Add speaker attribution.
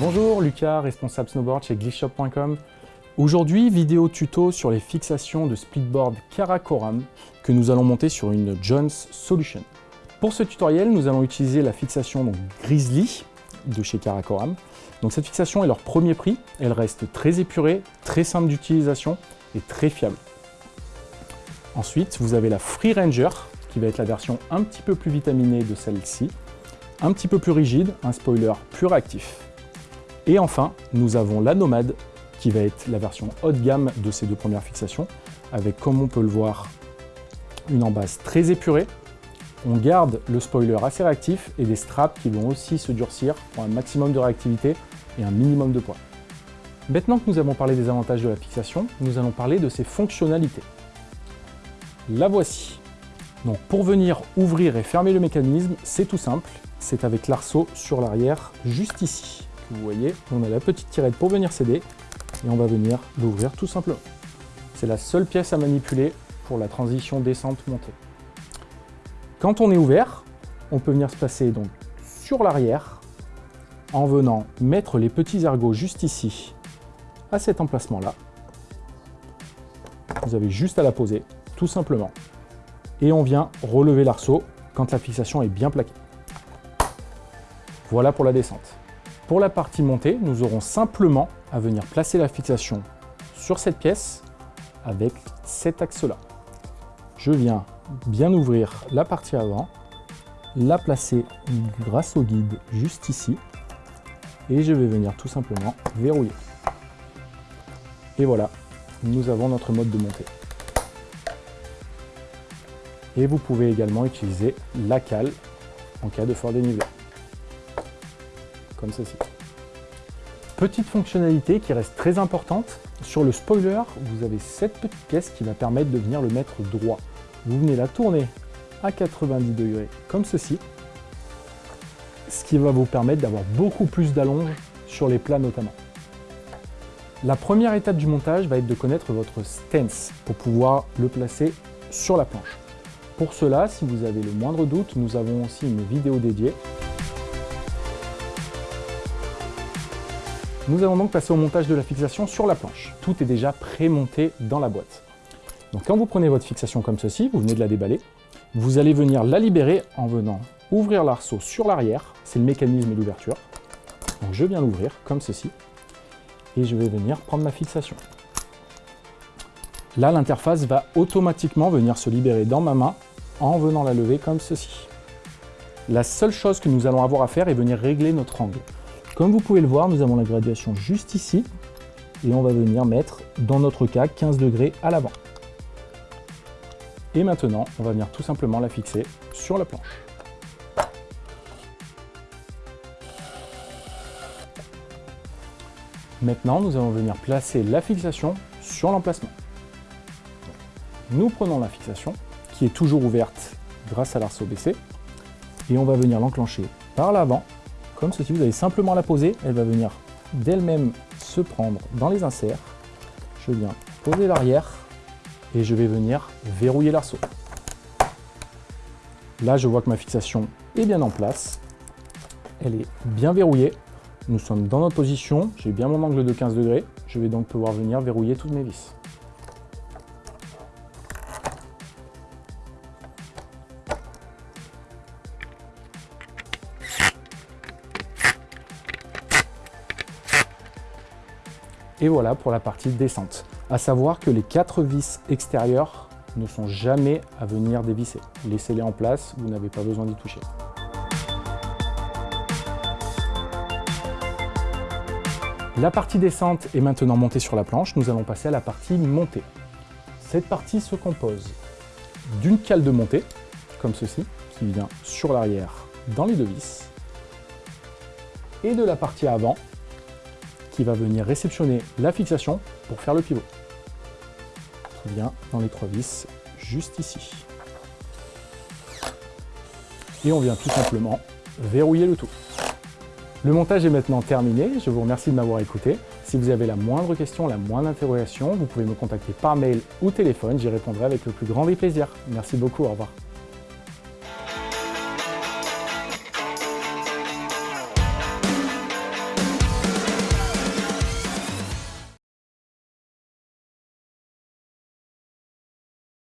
Speaker 1: Bonjour, Lucas, responsable snowboard chez glitchshop.com. Aujourd'hui, vidéo tuto sur les fixations de splitboard Karakoram que nous allons monter sur une Jones Solution. Pour ce tutoriel, nous allons utiliser la fixation Grizzly de chez Karakoram. Donc cette fixation est leur premier prix, elle reste très épurée, très simple d'utilisation et très fiable. Ensuite, vous avez la Free Ranger, qui va être la version un petit peu plus vitaminée de celle-ci, un petit peu plus rigide, un spoiler plus réactif. Et enfin, nous avons la Nomade, qui va être la version haut de gamme de ces deux premières fixations, avec, comme on peut le voir, une embase très épurée. On garde le spoiler assez réactif et des straps qui vont aussi se durcir pour un maximum de réactivité et un minimum de poids. Maintenant que nous avons parlé des avantages de la fixation, nous allons parler de ses fonctionnalités. La voici. Donc pour venir ouvrir et fermer le mécanisme, c'est tout simple. C'est avec l'arceau sur l'arrière, juste ici. Vous voyez, on a la petite tirette pour venir s'aider et on va venir l'ouvrir tout simplement. C'est la seule pièce à manipuler pour la transition descente-montée. Quand on est ouvert, on peut venir se placer sur l'arrière en venant mettre les petits ergots juste ici, à cet emplacement-là. Vous avez juste à la poser, tout simplement et on vient relever l'arceau quand la fixation est bien plaquée. Voilà pour la descente. Pour la partie montée, nous aurons simplement à venir placer la fixation sur cette pièce avec cet axe-là. Je viens bien ouvrir la partie avant, la placer grâce au guide juste ici, et je vais venir tout simplement verrouiller. Et voilà, nous avons notre mode de montée. Et vous pouvez également utiliser la cale en cas de fort dénivelé. Ceci. Petite fonctionnalité qui reste très importante, sur le spoiler, vous avez cette petite pièce qui va permettre de venir le mettre droit. Vous venez la tourner à 90 degrés comme ceci, ce qui va vous permettre d'avoir beaucoup plus d'allonge sur les plats notamment. La première étape du montage va être de connaître votre stance pour pouvoir le placer sur la planche. Pour cela, si vous avez le moindre doute, nous avons aussi une vidéo dédiée. Nous allons donc passer au montage de la fixation sur la planche. Tout est déjà pré-monté dans la boîte. Donc quand vous prenez votre fixation comme ceci, vous venez de la déballer, vous allez venir la libérer en venant ouvrir l'arceau sur l'arrière, c'est le mécanisme d'ouverture. Donc je viens l'ouvrir comme ceci, et je vais venir prendre ma fixation. Là, l'interface va automatiquement venir se libérer dans ma main en venant la lever comme ceci. La seule chose que nous allons avoir à faire est venir régler notre angle. Comme vous pouvez le voir, nous avons la graduation juste ici et on va venir mettre, dans notre cas, 15 degrés à l'avant. Et maintenant, on va venir tout simplement la fixer sur la planche. Maintenant, nous allons venir placer la fixation sur l'emplacement. Nous prenons la fixation, qui est toujours ouverte grâce à l'arceau baissé, et on va venir l'enclencher par l'avant, comme ceci. Vous allez simplement la poser, elle va venir d'elle-même se prendre dans les inserts. Je viens poser l'arrière, et je vais venir verrouiller l'arceau. Là, je vois que ma fixation est bien en place. Elle est bien verrouillée. Nous sommes dans notre position. J'ai bien mon angle de 15 degrés. Je vais donc pouvoir venir verrouiller toutes mes vis. Et voilà pour la partie descente. À savoir que les quatre vis extérieures ne sont jamais à venir dévisser. Laissez-les en place, vous n'avez pas besoin d'y toucher. La partie descente est maintenant montée sur la planche, nous allons passer à la partie montée. Cette partie se compose d'une cale de montée, comme ceci, qui vient sur l'arrière dans les deux vis, et de la partie avant, qui va venir réceptionner la fixation pour faire le pivot. Qui vient dans les trois vis, juste ici. Et on vient tout simplement verrouiller le tout. Le montage est maintenant terminé, je vous remercie de m'avoir écouté. Si vous avez la moindre question, la moindre interrogation, vous pouvez me contacter par mail ou téléphone, j'y répondrai avec le plus grand des plaisirs. Merci beaucoup, au revoir.